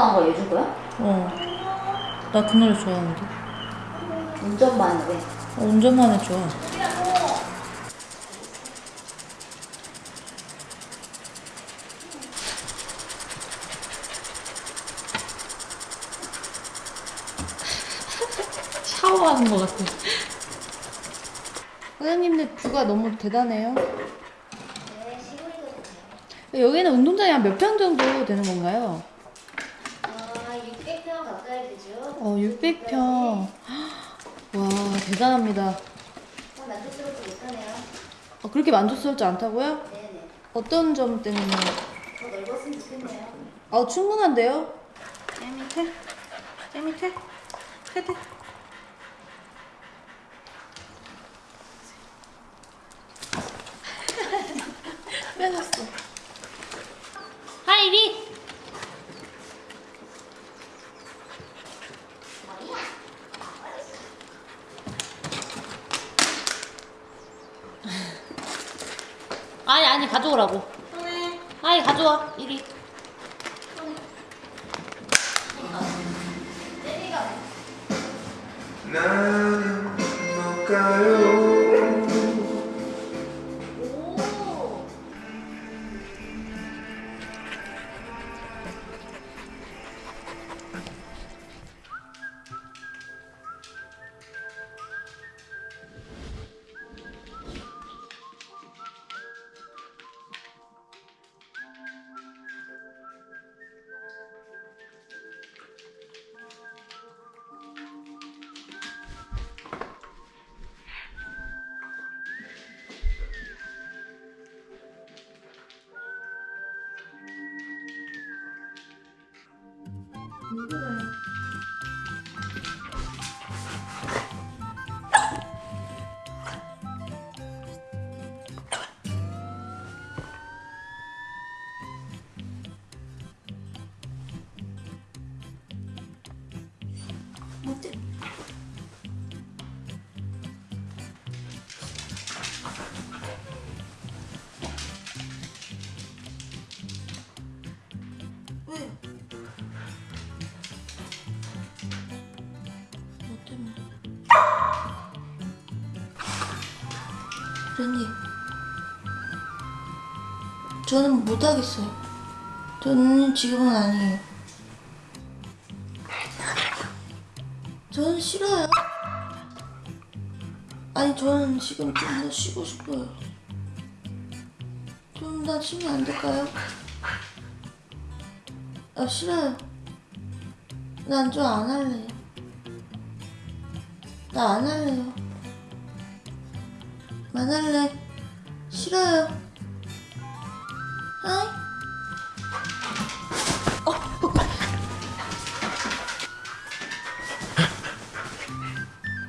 나온 거 해줄 거야? 어. 나 그 노래 좋아하는데. 운전만 해. 어, 운전만 해 좋아. 샤워하는 것 같아. 사장님들 뷰가 너무 대단해요. 네. 여기는 운동장이 한 몇 평 정도 되는 건가요? 아, 600평 가까이 되죠? 어, 600평. 와, 대단합니다. 어, 만족스럽지 못하네요. 어, 그렇게 만족스럽지 않다고요? 네네. 어떤 점 때문에? 더 넓었으면 좋겠네요. 아, 충분한데요? 제 밑에? 제 밑에? 헤드. 빼놨어. 하이리! 아니, 아니, 가져오라고. 아니, 가져와, 이리. Mm-hmm. 렌니 저는 못하겠어요 저는 지금은 아니에요 저는 싫어요 아니 저는 지금 좀 더 쉬고 싶어요 좀 더 쉬면 안 될까요? 아 싫어요. 난 좀 안 할래요. 나 안 할래요. 안 할래. 싫어요. 아이. 어.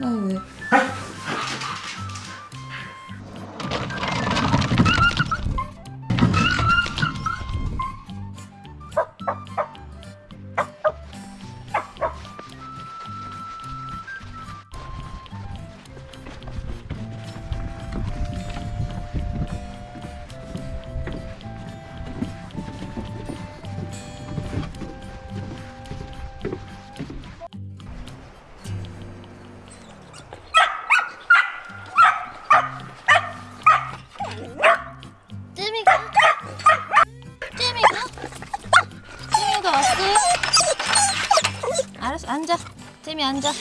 아니 왜? 앉아. 잼이 앉아